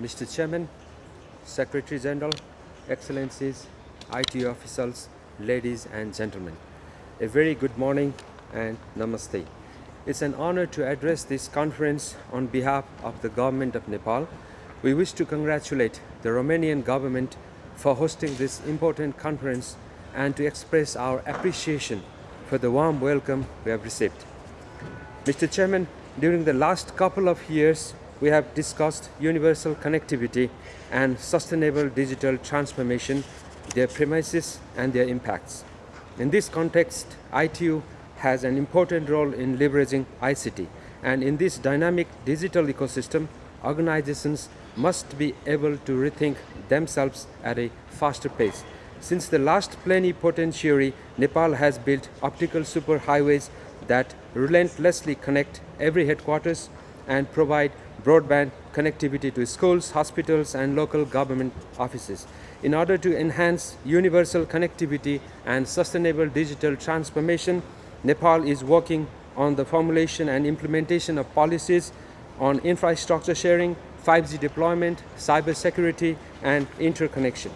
Mr. Chairman, Secretary General, Excellencies, IT officials, ladies and gentlemen. A very good morning and namaste. It's an honor to address this conference on behalf of the government of Nepal. We wish to congratulate the Romanian government for hosting this important conference and to express our appreciation for the warm welcome we have received. Mr. Chairman, during the last couple of years, we have discussed universal connectivity and sustainable digital transformation, their premises and their impacts. In this context, ITU has an important role in leveraging ICT and in this dynamic digital ecosystem, organizations must be able to rethink themselves at a faster pace. Since the last plenipotentiary, Nepal has built optical superhighways that relentlessly connect every headquarters and provide broadband connectivity to schools, hospitals and local government offices. In order to enhance universal connectivity and sustainable digital transformation, Nepal is working on the formulation and implementation of policies on infrastructure sharing, 5G deployment, cybersecurity and interconnection.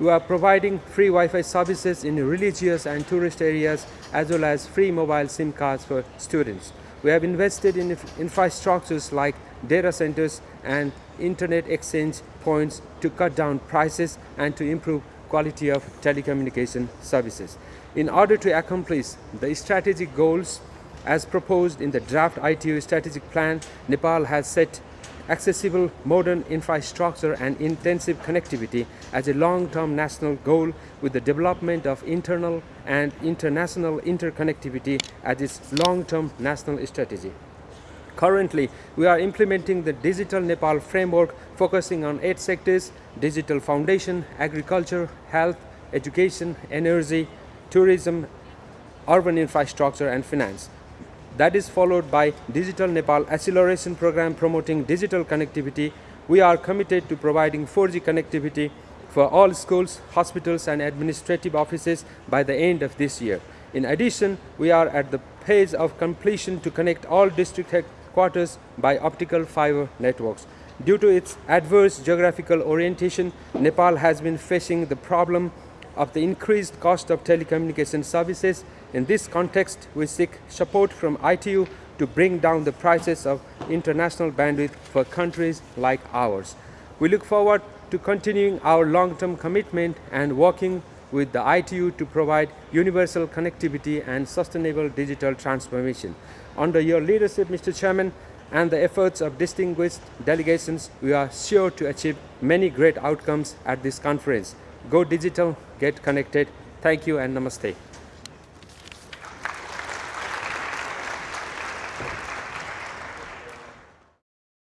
We are providing free Wi-Fi services in religious and tourist areas as well as free mobile SIM cards for students. We have invested in infrastructures like data centers and internet exchange points to cut down prices and to improve quality of telecommunication services. In order to accomplish the strategic goals as proposed in the draft ITU strategic plan, Nepal has set accessible modern infrastructure and intensive connectivity as a long-term national goal with the development of internal and international interconnectivity as its long-term national strategy. Currently, we are implementing the Digital Nepal framework focusing on eight sectors, digital foundation, agriculture, health, education, energy, tourism, urban infrastructure and finance. That is followed by Digital Nepal Acceleration Program promoting digital connectivity. We are committed to providing 4G connectivity for all schools, hospitals and administrative offices by the end of this year. In addition, we are at the phase of completion to connect all district headquarters by optical fiber networks. Due to its adverse geographical orientation, Nepal has been facing the problem of the increased cost of telecommunication services. In this context, we seek support from ITU to bring down the prices of international bandwidth for countries like ours. We look forward to continuing our long-term commitment and working with the ITU to provide universal connectivity and sustainable digital transformation. Under your leadership, Mr. Chairman, and the efforts of distinguished delegations, we are sure to achieve many great outcomes at this conference. Go digital, get connected. Thank you and namaste.